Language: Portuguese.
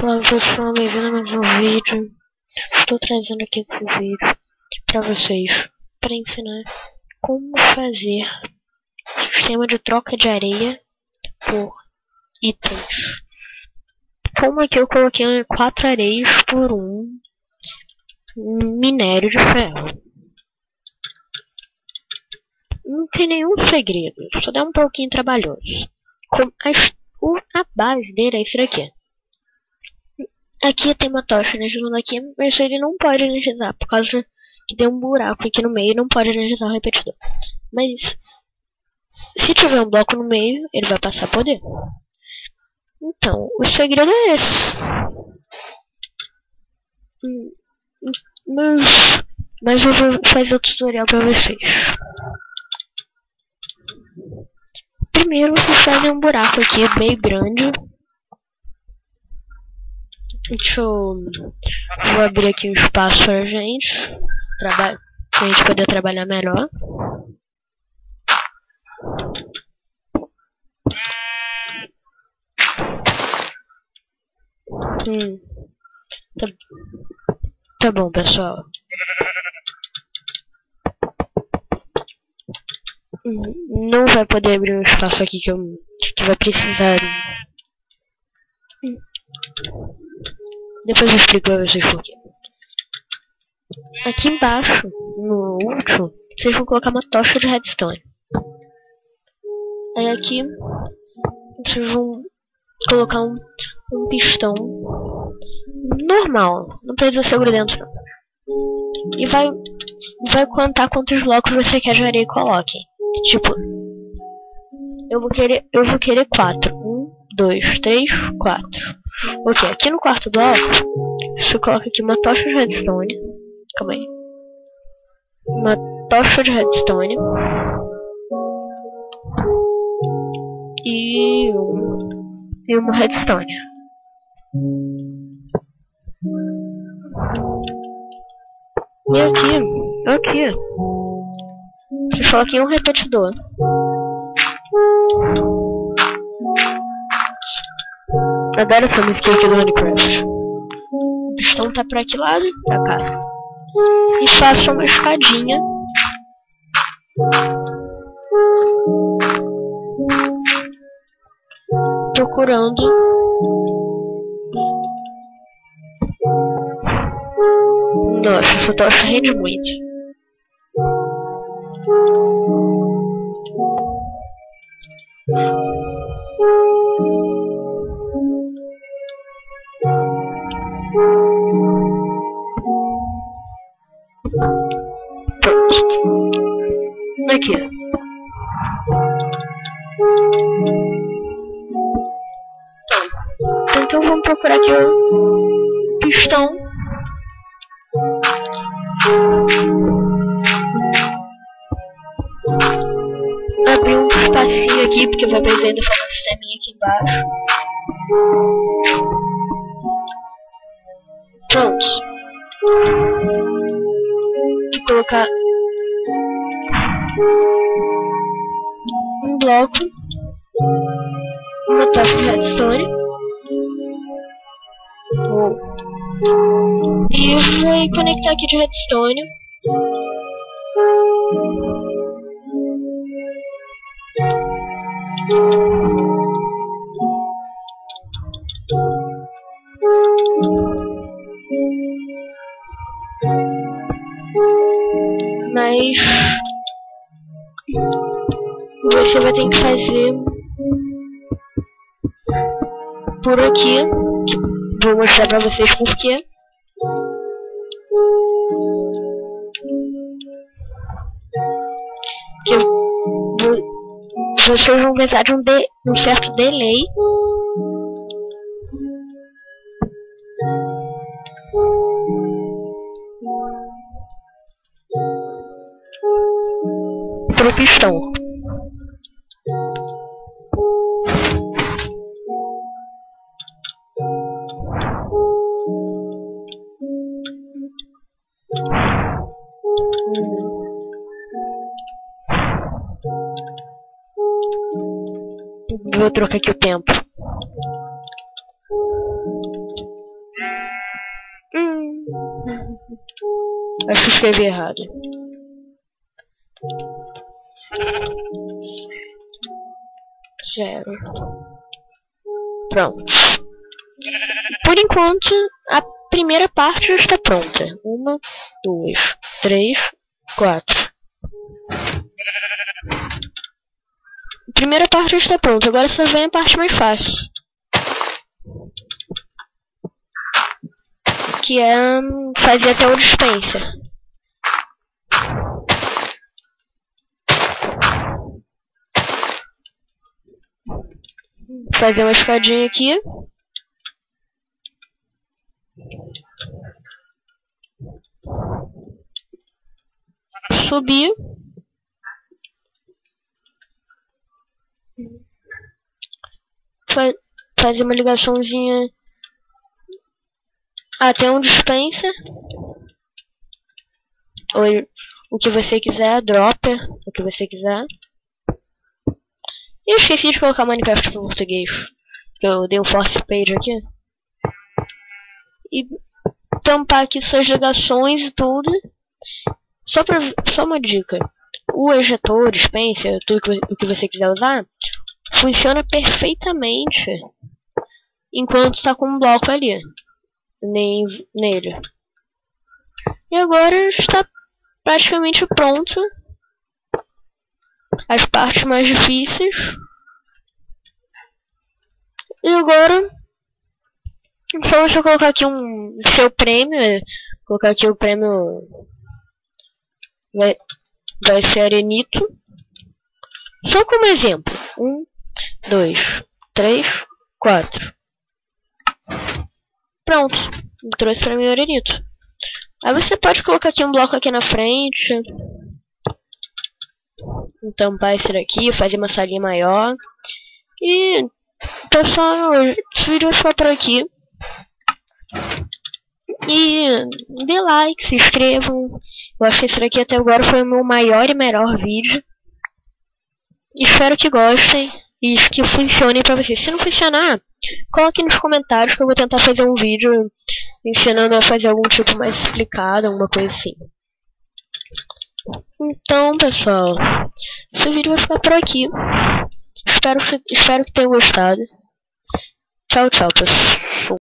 Olá pessoal, bem-vindo a mais um vídeo. Estou trazendo aqui esse vídeo para vocês para ensinar como fazer sistema de troca de areia por itens. Como aqui eu coloquei quatro areias por um minério de ferro. Não tem nenhum segredo, só dá um pouquinho trabalhoso. A, a base dele é isso daqui. Aqui tem uma tocha energizando aqui, mas ele não pode energizar, por causa que tem um buraco aqui no meio, não pode energizar o repetidor. Mas, se tiver um bloco no meio, ele vai passar poder. Então, o segredo é esse. Hum, mas, mas eu vou fazer o tutorial pra vocês. Primeiro, vocês fazem um buraco aqui bem grande Deixa eu... Vou abrir aqui um espaço pra gente. Pra gente poder trabalhar melhor. Hum. Tá, tá bom, pessoal. Não vai poder abrir um espaço aqui que, eu, que vai precisar. Hum. Depois eu explico pra vocês por quê. Aqui embaixo, no último, vocês vão colocar uma tocha de redstone. Aí aqui, vocês vão colocar um, um pistão normal, não precisa ser grudento não. E vai, vai contar quantos blocos você quer de areia e coloquem. Tipo, eu vou querer, eu vou querer quatro. Um, dois, três, quatro. Ok, aqui no quarto bloco, você coloca aqui uma tocha de redstone. Calma aí. Uma tocha de redstone. E um, e uma redstone. E aqui, aqui, você coloca aqui um repetidor. Adoro essa música aqui do Minecraft. O pistão tá pra que lado? Pra cá. E faço uma escadinha. Procurando Nossa, essa tocha rende muito. Então, vamos procurar aqui o pistão. Abrir um espacinho aqui, porque vai precisar ainda fazer um sisteminha aqui embaixo. Pronto de colocar bloco, uma tocha de redstone e vou conectar aqui de redstone. mas você vai ter que fazer por aqui. Vou mostrar pra vocês porquê. Que vocês vão precisar de um, de, um certo delay pro pistão. Vou trocar aqui o tempo. Hum. Acho que escrevi errado. Zero. Pronto. Por enquanto, a primeira parte já está pronta. Uma, duas, três, quatro. Primeira parte está pronta. Agora só vem a parte mais fácil. Que é hum, fazer até o dispenser. Fazer uma escadinha aqui. Subir. Fa fazer uma ligaçãozinha até um dispenser. Ou o que você quiser, dropper, o que você quiser. E eu esqueci de colocar Minecraft para português. Que eu dei um force page aqui. E tampar aqui suas ligações e tudo. Só, pra, só uma dica. O ejetor, dispenser, tudo que, o que você quiser usar, funciona perfeitamente enquanto está com um bloco ali nem, nele. E agora está praticamente pronto as partes mais difíceis. E agora só você colocar aqui um seu prêmio, colocar aqui o prêmio vai, vai ser Arenito. Só como exemplo. Um, dois, três, quatro. Pronto. Trouxe pra mim o Arenito. Aí você pode colocar aqui um bloco aqui na frente tampar esse daqui, fazer uma salinha maior. E pessoal, esse vídeo ficar por aqui. E dê like, se inscrevam. Eu acho que esse daqui até agora foi o meu maior e melhor vídeo. Espero que gostem e que funcione pra vocês. Se não funcionar, coloque nos comentários que eu vou tentar fazer um vídeo ensinando a fazer algum tipo mais explicado, alguma coisa assim. Então, pessoal, esse vídeo vai ficar por aqui. Espero, espero que tenham gostado. Tchau, tchau, pessoal.